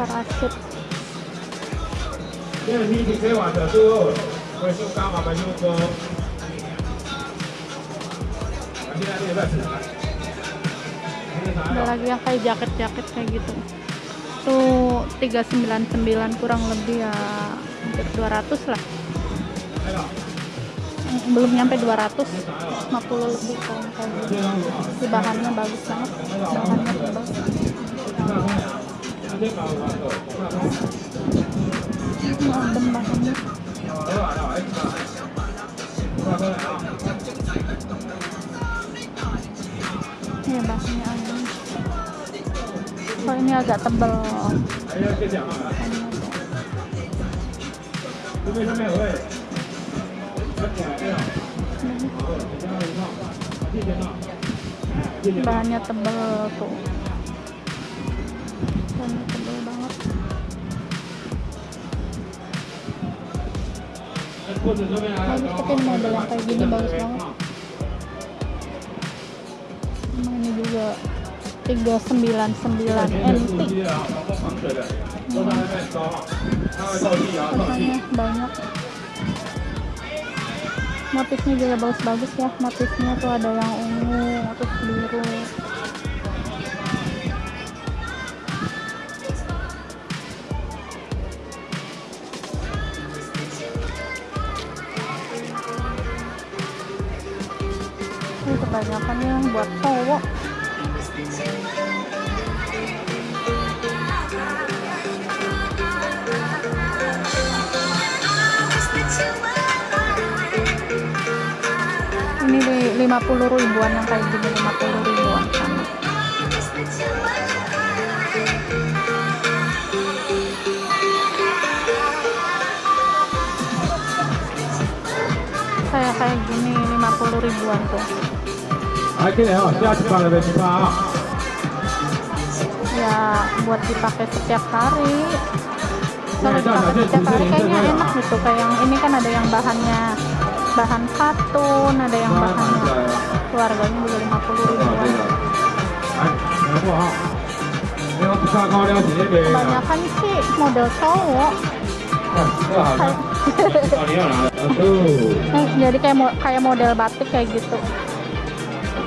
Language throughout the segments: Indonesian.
parasit. Ada lagi ya kayak jaket-jaket kayak gitu. Tuh 399 kurang lebih ya hampir 200 lah. Hmm, belum nyampe 200 50 lebih kalau kayak gitu bahannya bagus banget. Bahannya bagus. Adem makannya. Ya baksonya ini agak tebel. Bahannya tebel tuh. bagus tapi model yang kayak gini bagus banget. Emang ini juga 399 NT. Pesannya hmm. banyak. Motifnya juga bagus-bagus ya. Motifnya tuh ada yang ungu, motif biru. Kebanyakan yang buat cowok. Ini di 50 ribuan yang kayak gini 50 ribuan sama. Kayak kayak gini 50 ribuan tuh Ayo kita ya, siap cepat lebih. Ya, buat dipakai setiap hari. Kalau dipakai setiap hari kayaknya enak gitu. Kayak yang ini kan ada yang bahannya bahan katun, ada yang bahannya keluarganya juga lima puluh ribuan. Kebanyakan sih model cowok. Nah, jadi kayak kayak model batik kayak gitu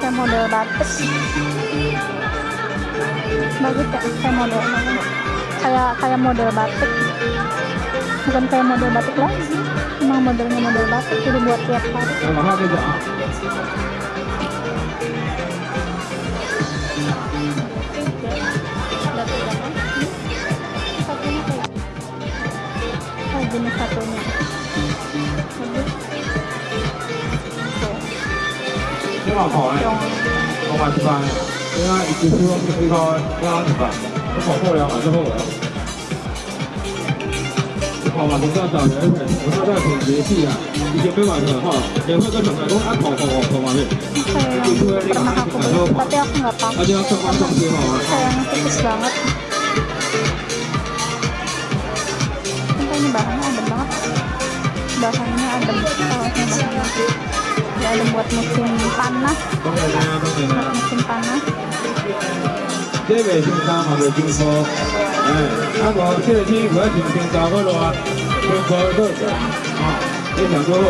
kayak model batik bagus ya kayak model kayak kayak model batik bukan kayak model batik lagi emang modelnya model batik jadi buat tiap hari 这老跑哎， yang 我买十八，因为一直说一个要十八，我跑后了，马上后了。跑马从这找人，我这在挺节气啊，以前没买的哈，也会跟小孩说啊跑跑跑跑马面， kayak yang pernah aku beli tapi aku nggak 而 pakai 且要上班上学嘛， sayangnya tipis banget Sumpah ini bahannya adem banget bahannya adem kaosnya bahannya ya adem buat musim panas 当然啦，当然 buat 啦， musim panas 这袂先衫嘛袂先裤，哎，啊无这个天我要穿先衫好热，先裤好热，啊，你想多好。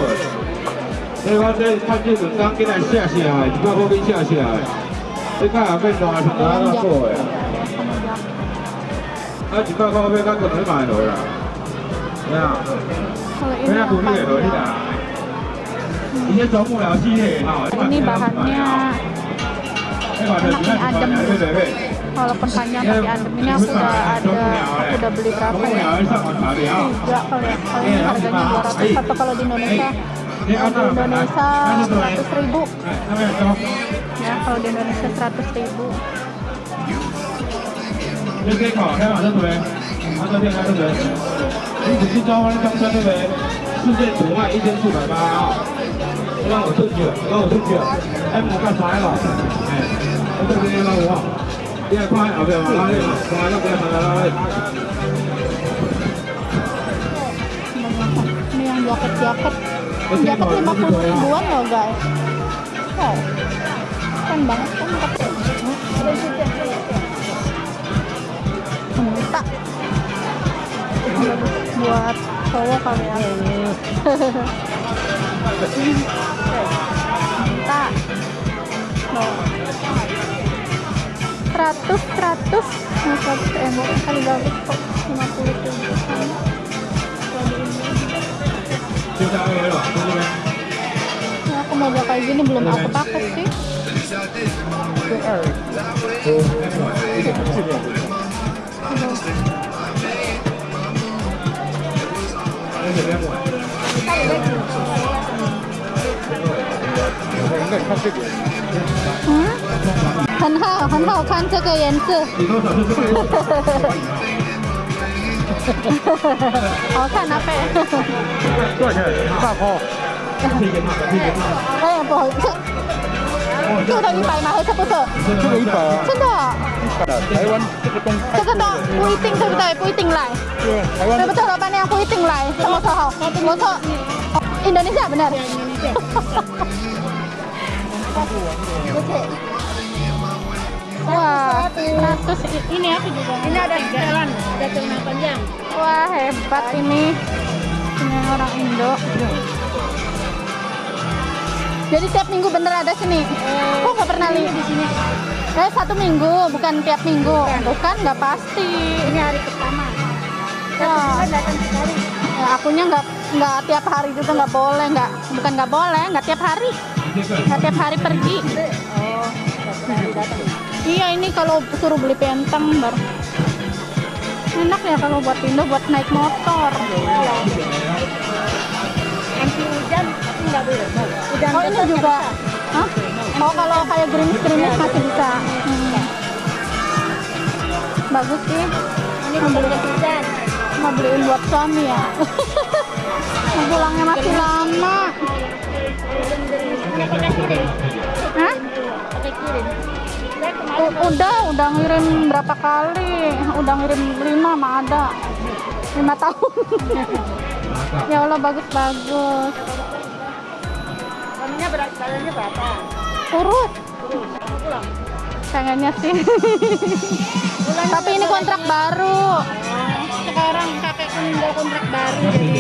所以我这看这阵当今来下下来，一百块给下下来，你看下面热穿哪个好的啊？ sama jaket 啊，一百块要甲可能买落啦，对啊， kalau 人 ini 家 yang 鼓励落去 panjang 啦。 Ini bahannya makin adem. Kalau pertanyaan tadi adem. Ini aku udah ada, aku udah beli berapa ya? Tiga kalau ya, kalau ini harganya 200 atau kalau di Indonesia? Di Indonesia 100 ribu. Ya kalau di Indonesia 100 ribu. Ini 让我出去了，让我出去了，哎，我干啥了？哎，我这边老五号，第二块后边话啦，挂一嘅系啦。 ini yang jaket-jaket jaket 50 ribuan loh guys wow keren banget kan minta buat cowok kali ya tak no seratus seratus nah seratus ember kali berapa kok lima puluh tujuh kan aku mau kayak gini belum aku pakai sih 嗯，很好，很好看这个颜色？好看啊，贝。多少钱？大包。哎，不好意思，这个的一百吗？还是不是？这个一百啊。真的啊，台湾这个东这个东不一定对不对？不一定来，对台湾对不对？老板娘不一定来，什么时候？我说哦 Indonesia benar. Wah, 100 ini aku juga. Ini ada jalan, ada celana panjang. Wah hebat ini Ini orang Indo Jadi tiap minggu bener ada sini Kok nggak pernah lihat di sini? Eh satu minggu bukan tiap minggu Bukan nggak pasti Ini hari pertama. Wah. bulan datang sekali. ya, Akunya nggak nggak tiap hari juga nggak boleh nggak bukan nggak boleh nggak tiap hari tiap hari pergi Oh. Iya ini kalau suruh beli penteng baru enak ya kalau buat Indo buat naik motor Anti hujan, tapi nggak boleh. Hujan Oh ini juga. Hah? Oh kalau kayak gerimis-gerimis masih bisa. Hmm. Bagus sih. Ini membeli hujan. Mau beliin buat suami ya. Pulangnya masih lama. Ini pakai kirim. Hah? Pakai kirim. U- udah, udah ngirim berapa kali? Udah ngirim lima mah ada. Lima tahun. ya Allah bagus-bagus. suaminya berat badannya berapa? Urus. Terus pulang. Pengennya sih. Tapi ini kontrak baru. Sekarang kakekku ninggal kontrak baru jadi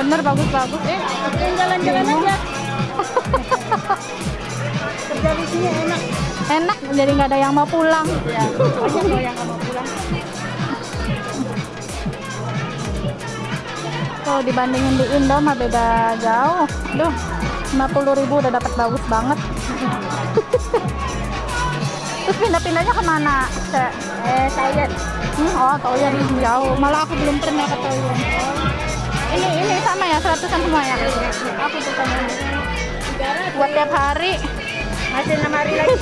Bener bagus-bagus. Eh, jalan-jalan iya. aja. Kerja di sini enak. Enak, jadi nggak ada yang mau pulang. Ya, yang mau pulang. Kalau dibandingin di Indo mah beda jauh. Duh, 50 ribu udah dapat bagus banget. Terus pindah-pindahnya ke mana? Ke eh, toilet. Hmm, oh, Toyen jauh. Malah aku belum pernah ke Toyen. Ini ini sama ya, seratusan semua ya. Aku tuh buat tiap hari. Masih enam hari lagi.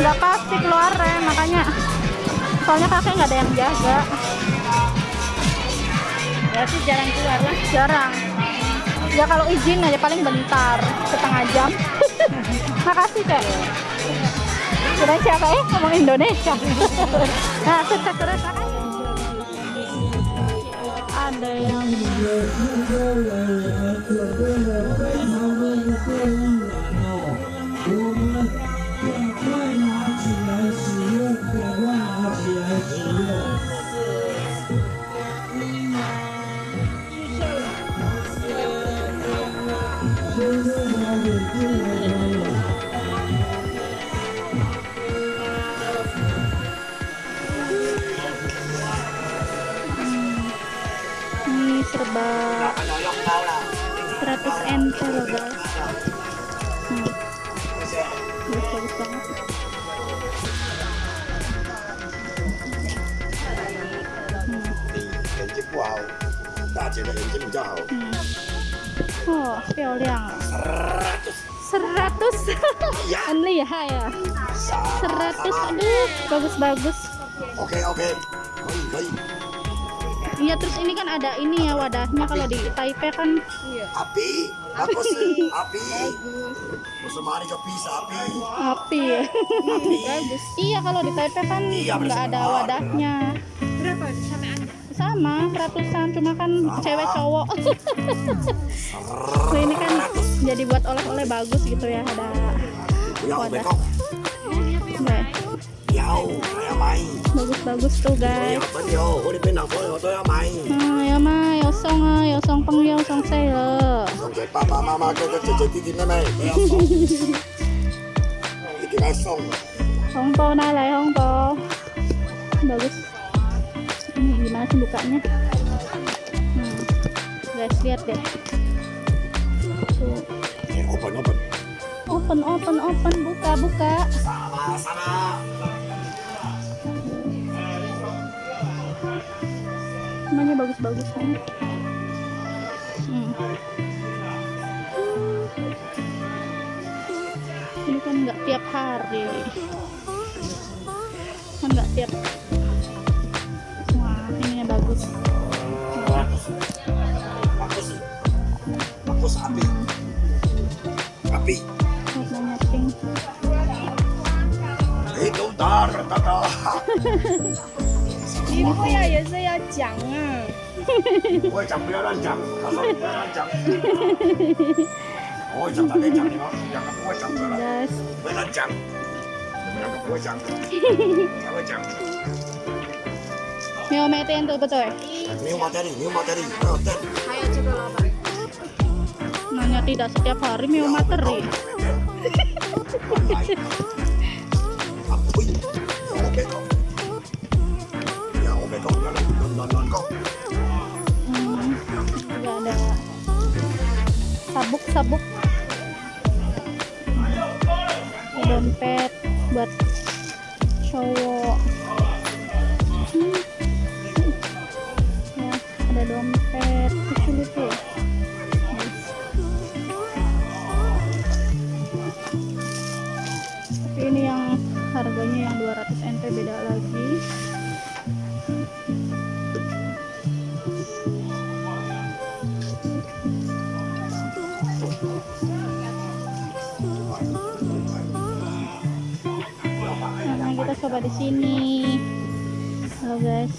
Nggak pasti keluarnya, makanya soalnya kakek nggak ada yang jaga. Berarti jarang keluar lah. Jarang. Ya kalau izin aja paling bentar, setengah jam. Makasih kak. Kira siapa eh ngomong Indonesia. nah, sukses terus makasih. Ada yang banget hmm. oh piao liang seratus ya only ya seratus aduh bagus bagus oke oke. Iya terus ini kan ada ini ya wadahnya kalau di Taipei kan. Iya. Api. Bagus. Api. Musamari ka pisa api. api ya bagus iya kalau di Taipei kan Iya, nggak ada wadahnya Berapa sama Anda? sama ratusan cuma kan cewek cowok nah ini kan jadi buat oleh-oleh bagus gitu ya ada Yau wadah bekok. Bagus-bagus tuh guys ya. Ah, ya ah, song say le. Xong rồi ba ba mama cái cái cái cái cái này. Kaya xong. Iki na xong. Hong po na lai hong po. Bagus. Ini gimana sih bukanya? Hmm. Guys, lihat deh. Tuh. Eh open open. Open, open, open, buka, buka. Sama sama. Semuanya bagus-bagus kan. Hmm. Ini kan nggak tiap hari. Kan nggak tiap. Wah, ini bagus. Bagus. Bagus api. Api. Warnanya pink. Itu dar tata. Ini kok ya ya saya jang ah. 我讲不要乱讲，他说不要乱讲。我会讲，他可以讲你们两个不会讲的了， Guys, 不要乱讲。你们两个不会讲，他会讲。 Mio metin tuh betul. 没有马德里，没有马德里，没有灯。 Nanya tidak setiap hari Mio materi. Sabuk-sabuk. Ada dompet buat cowok. Hmm. Ya, ada dompet lucu-lucu. Nice. Tapi ini yang harganya yang 200 NT beda lagi. karena kita coba di sini. Halo guys.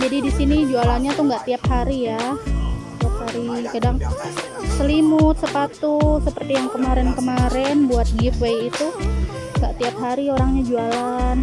Jadi di sini jualannya tuh nggak tiap hari ya. Tiap hari kadang selimut sepatu seperti yang kemarin-kemarin buat giveaway itu. Nggak tiap hari orangnya jualan.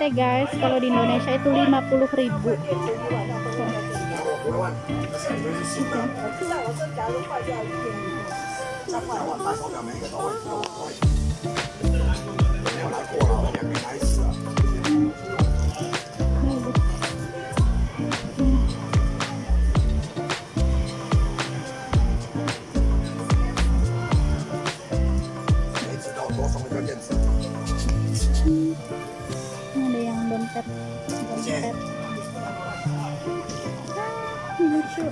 100 NT guys, kalau di Indonesia itu 50.000 ribu. 我 Lucu.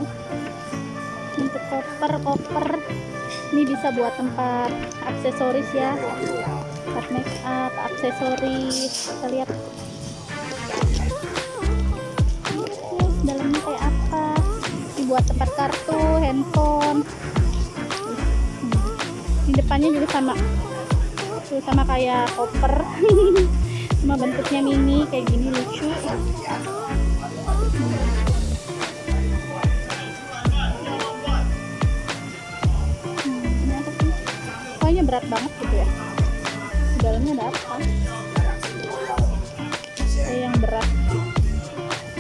Untuk koper, koper. Ini bisa buat tempat aksesoris ya. Tempat make up, aksesoris. Kita lihat. Dalamnya kayak apa? Buat tempat kartu, handphone. Hmm. Di depannya juga sama. Tuh sama kayak koper. Cuma bentuknya mini kayak gini lucu. Hmm? Kayaknya berat banget gitu ya. Dalamnya ada apa? Kayak yang berat.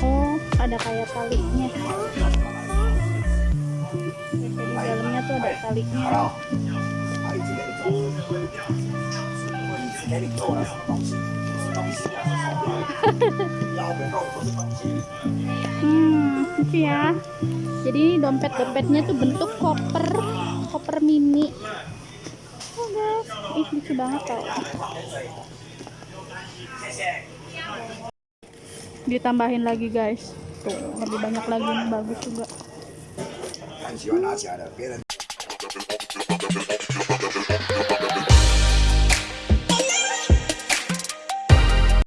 Oh, ada kayak talinya. Di dalamnya itu ada talinya 阿 hmm itu ya. Jadi dompet dompetnya tuh bentuk koper koper mini. Oh guys. Ih lucu banget tau. Ditambahin lagi guys. Tuh lebih banyak lagi bagus juga. Hmm.